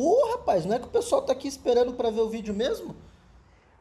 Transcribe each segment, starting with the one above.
Ô, rapaz, não é que o pessoal tá aqui esperando para ver o vídeo mesmo?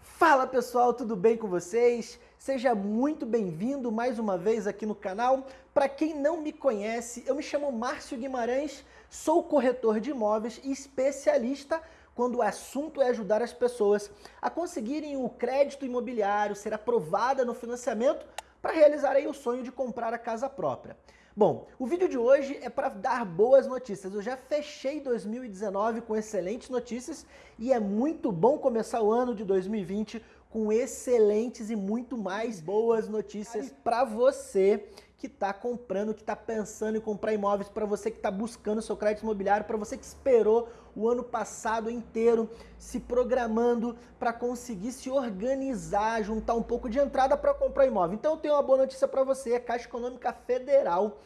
Fala pessoal, tudo bem com vocês? Seja muito bem-vindo mais uma vez aqui no canal. Para quem não me conhece, eu me chamo Márcio Guimarães, sou corretor de imóveis e especialista quando o assunto é ajudar as pessoas a conseguirem o crédito imobiliário, ser aprovada no financiamento para realizar o sonho de comprar a casa própria. Bom, o vídeo de hoje é para dar boas notícias. Eu já fechei 2019 com excelentes notícias e é muito bom começar o ano de 2020 com excelentes e muito mais boas notícias para você que está comprando, que está pensando em comprar imóveis, para você que está buscando seu crédito imobiliário, para você que esperou o ano passado inteiro se programando para conseguir se organizar, juntar um pouco de entrada para comprar imóvel. Então eu tenho uma boa notícia para você, a Caixa Econômica Federal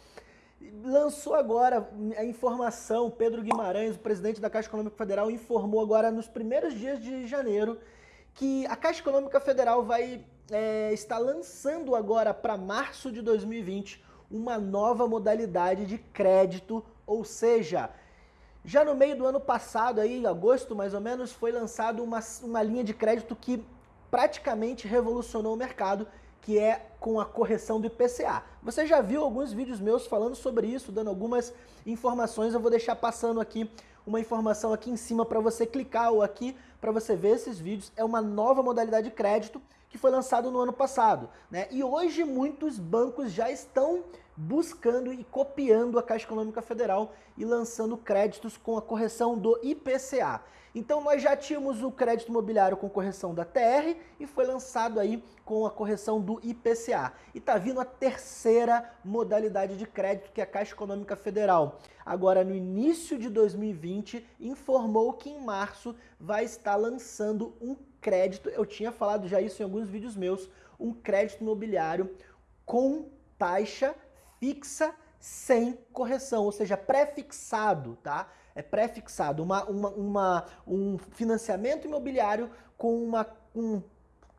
lançou agora a informação, Pedro Guimarães, o presidente da Caixa Econômica Federal, informou agora nos primeiros dias de janeiro que a Caixa Econômica Federal vai é, estar lançando agora para março de 2020 uma nova modalidade de crédito, ou seja, já no meio do ano passado, aí, em agosto mais ou menos, foi lançado uma, uma linha de crédito que praticamente revolucionou o mercado, que é com a correção do IPCA. Você já viu alguns vídeos meus falando sobre isso, dando algumas informações, eu vou deixar passando aqui uma informação aqui em cima para você clicar ou aqui para você ver esses vídeos. É uma nova modalidade de crédito que foi lançado no ano passado. Né? E hoje muitos bancos já estão buscando e copiando a Caixa Econômica Federal e lançando créditos com a correção do IPCA. Então nós já tínhamos o crédito imobiliário com correção da TR e foi lançado aí com a correção do IPCA. E está vindo a terceira modalidade de crédito que é a Caixa Econômica Federal. Agora no início de 2020 informou que em março vai estar lançando um crédito, eu tinha falado já isso em alguns vídeos meus, um crédito imobiliário com taxa fixa sem correção, ou seja, pré-fixado, tá? É pré-fixado, uma, uma, uma, um financiamento imobiliário com uma um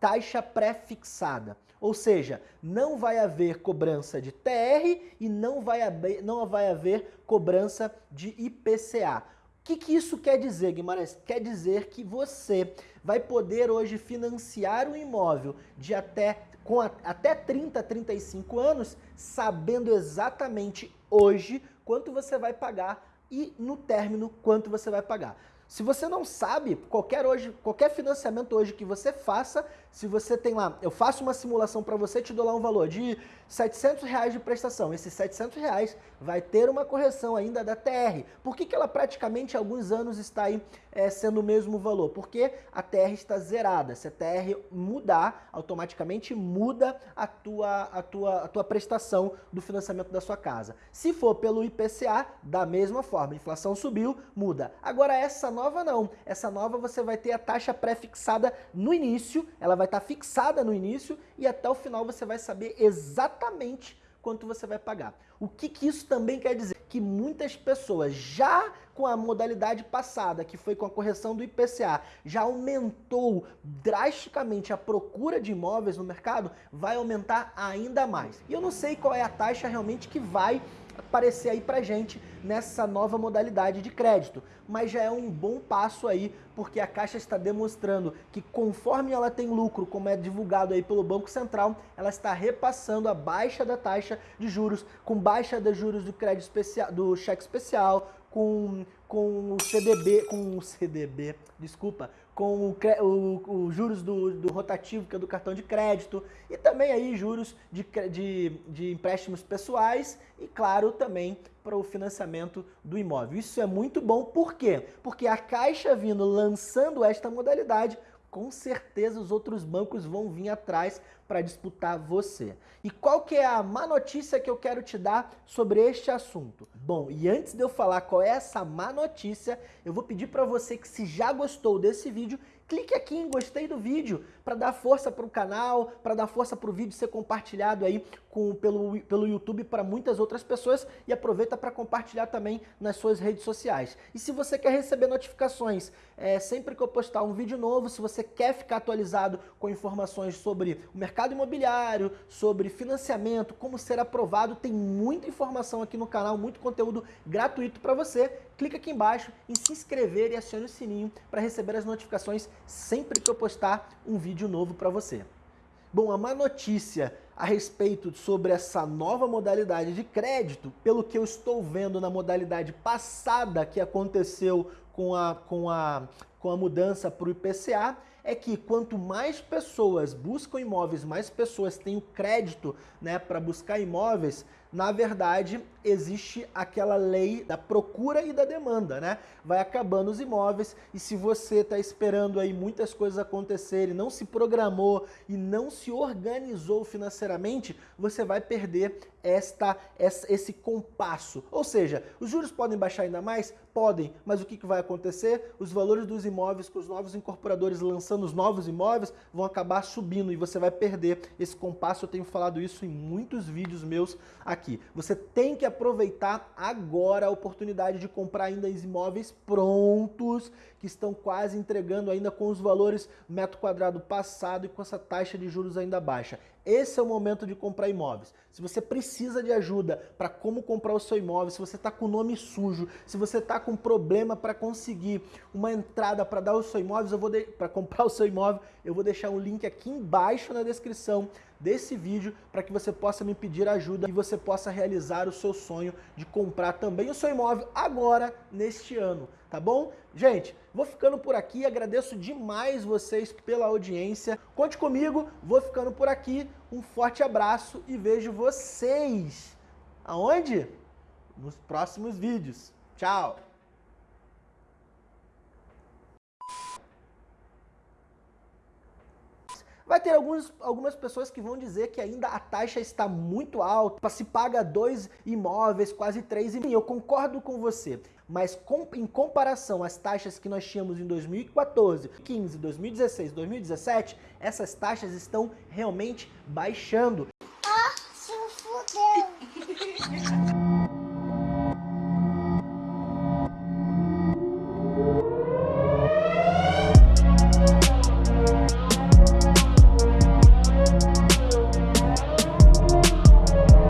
taxa pré-fixada. Ou seja, não vai haver cobrança de TR e não vai haver, não vai haver cobrança de IPCA. O que, que isso quer dizer, Guimarães? Quer dizer que você vai poder hoje financiar um imóvel de até com a, até 30, 35 anos, sabendo exatamente hoje quanto você vai pagar e no término quanto você vai pagar. Se você não sabe, qualquer, hoje, qualquer financiamento hoje que você faça, se você tem lá, eu faço uma simulação para você, te dou lá um valor de 700 reais de prestação. Esses 700 reais vai ter uma correção ainda da TR. Por que, que ela praticamente há alguns anos está aí é, sendo o mesmo valor? Porque a TR está zerada. Se a TR mudar, automaticamente muda a tua, a, tua, a tua prestação do financiamento da sua casa. Se for pelo IPCA, da mesma forma. A inflação subiu, muda. Agora essa nova não. Essa nova você vai ter a taxa pré-fixada no início, ela vai vai estar tá fixada no início e até o final você vai saber exatamente quanto você vai pagar. O que, que isso também quer dizer? Que muitas pessoas já com a modalidade passada, que foi com a correção do IPCA, já aumentou drasticamente a procura de imóveis no mercado, vai aumentar ainda mais. E eu não sei qual é a taxa realmente que vai aparecer aí pra gente nessa nova modalidade de crédito. Mas já é um bom passo aí, porque a Caixa está demonstrando que conforme ela tem lucro, como é divulgado aí pelo Banco Central, ela está repassando a baixa da taxa de juros, com baixa de juros do crédito especial, do cheque especial, com, com o CDB, com o CDB, desculpa, com o, o, o juros do, do, rotativo, que é do cartão de crédito, e também aí juros de, de, de empréstimos pessoais e, claro, também para o financiamento do imóvel. Isso é muito bom, por quê? Porque a Caixa vindo lançando esta modalidade, com certeza os outros bancos vão vir atrás para disputar você. E qual que é a má notícia que eu quero te dar sobre este assunto? Bom, e antes de eu falar qual é essa má notícia, eu vou pedir para você que se já gostou desse vídeo, clique aqui em gostei do vídeo para dar força para o canal, para dar força para o vídeo ser compartilhado aí com, pelo, pelo YouTube para muitas outras pessoas e aproveita para compartilhar também nas suas redes sociais. E se você quer receber notificações é, sempre que eu postar um vídeo novo, se você quer ficar atualizado com informações sobre o mercado imobiliário, sobre financiamento, como ser aprovado, tem muita informação aqui no canal, muito conteúdo gratuito para você. Clica aqui embaixo em se inscrever e acione o sininho para receber as notificações sempre que eu postar um vídeo novo para você. Bom, a má notícia a respeito sobre essa nova modalidade de crédito, pelo que eu estou vendo na modalidade passada que aconteceu com a, com a, com a mudança para o IPCA, é que quanto mais pessoas buscam imóveis, mais pessoas têm o crédito né, para buscar imóveis, na verdade, existe aquela lei da procura e da demanda, né? Vai acabando os imóveis e se você está esperando aí muitas coisas acontecerem, não se programou e não se organizou financeiramente, você vai perder esta, esse compasso. Ou seja, os juros podem baixar ainda mais? Podem, mas o que, que vai acontecer? Os valores dos imóveis, com os novos incorporadores lançando os novos imóveis, vão acabar subindo e você vai perder esse compasso. Eu tenho falado isso em muitos vídeos meus aqui. Você tem que aproveitar agora a oportunidade de comprar ainda imóveis prontos, que estão quase entregando ainda com os valores metro quadrado passado e com essa taxa de juros ainda baixa. Esse é o momento de comprar imóveis. Se você precisa de ajuda para como comprar o seu imóvel, se você está com o nome sujo, se você está com problema para conseguir uma entrada para dar o seu imóvel, para comprar o seu imóvel, eu vou deixar um link aqui embaixo na descrição desse vídeo para que você possa me pedir ajuda e você possa realizar o seu sonho de comprar também o seu imóvel agora, neste ano, tá bom? Gente, vou ficando por aqui, agradeço demais vocês pela audiência. Conte comigo, vou ficando por aqui. Um forte abraço e vejo vocês aonde? Nos próximos vídeos. Tchau! Vai ter alguns, algumas pessoas que vão dizer que ainda a taxa está muito alta, se paga dois imóveis, quase três, e eu concordo com você. Mas com, em comparação às taxas que nós tínhamos em 2014, 15, 2016, 2017, essas taxas estão realmente baixando.